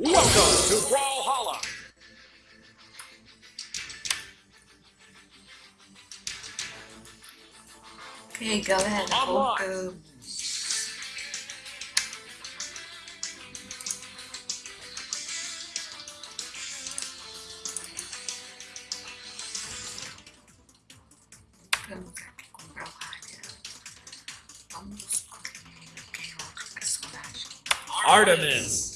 Welcome to Brawlhalla. Okay, go ahead. Online. Hulk. Vamos comprar o rádio. Vamos escolher quem é personagem. Artemis.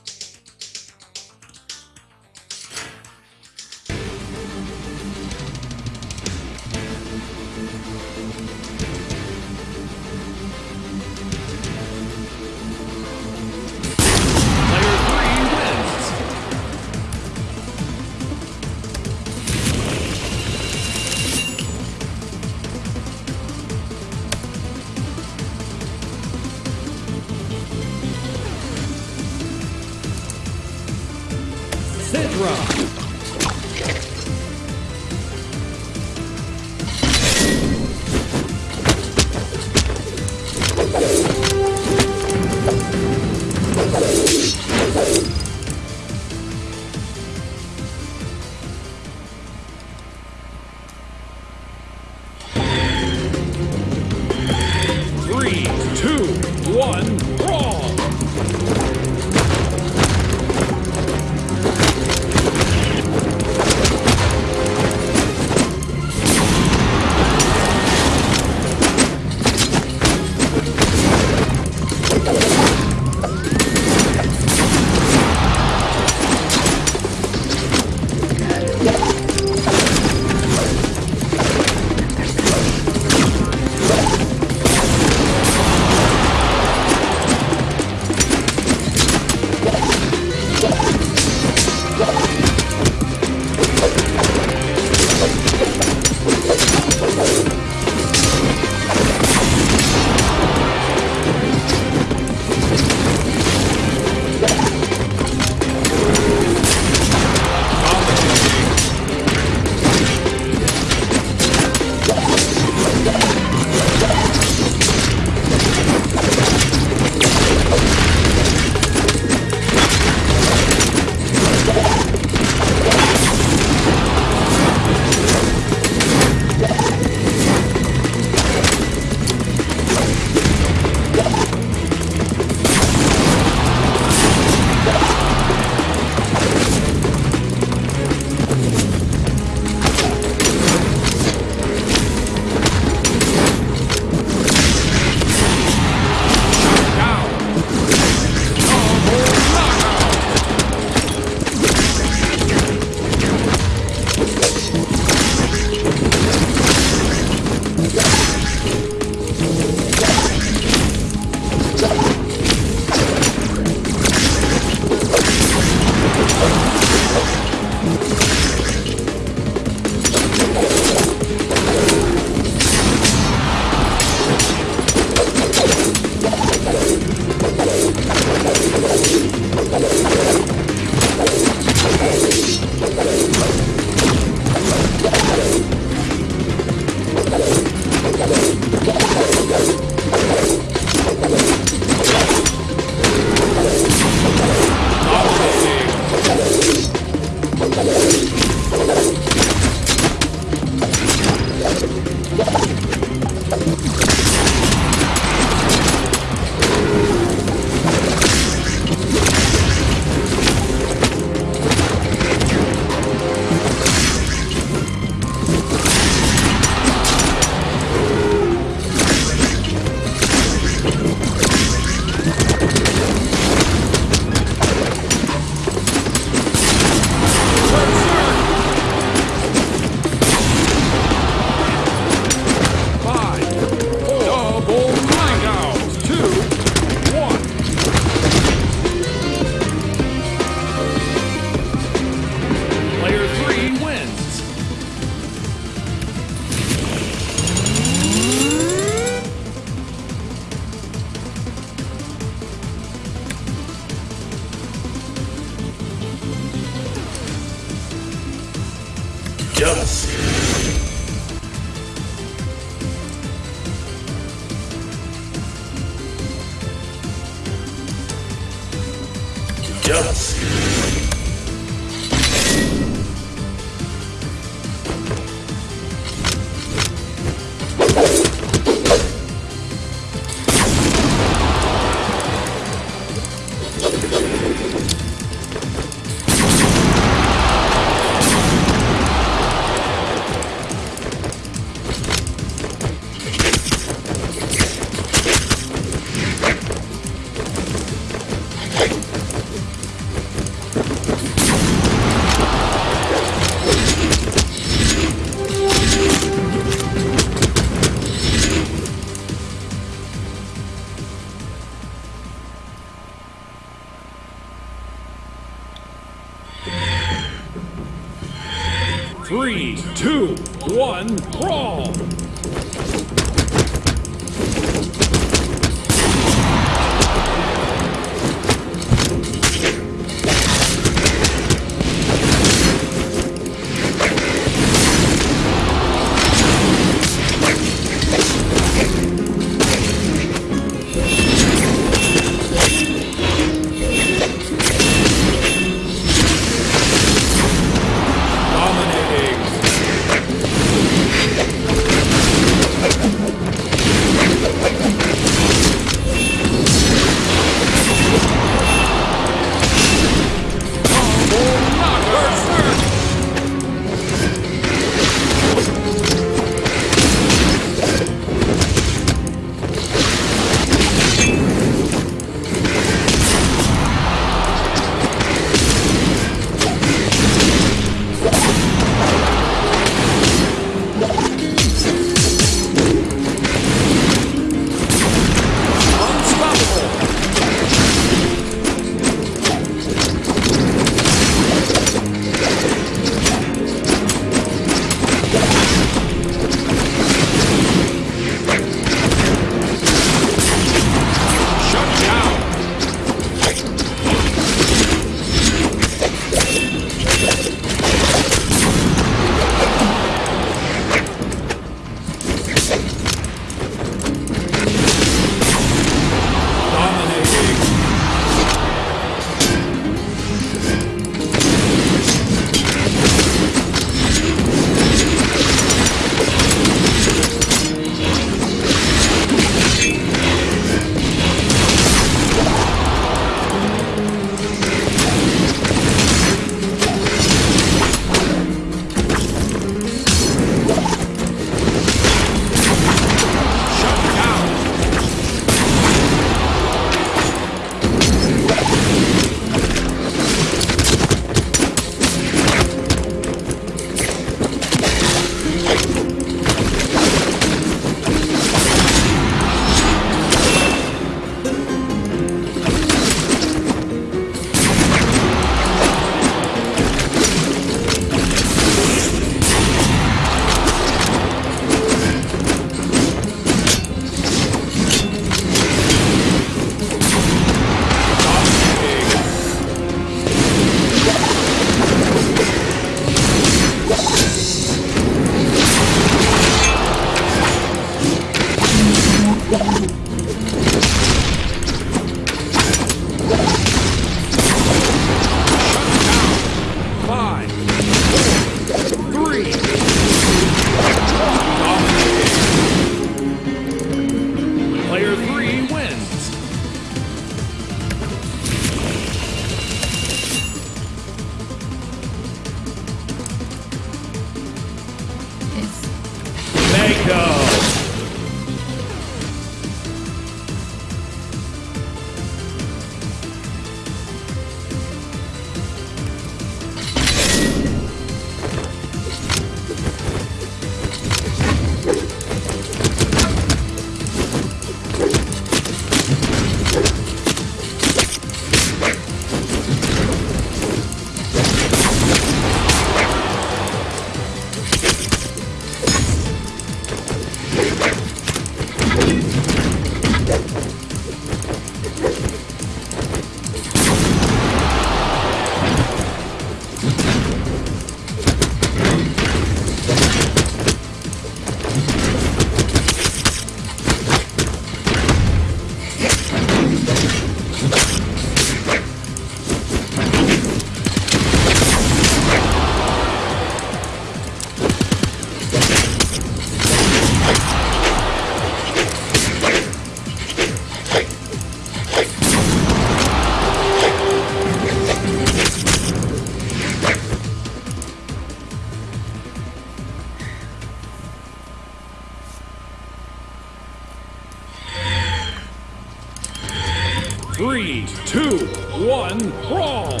One, brawl!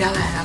Galera.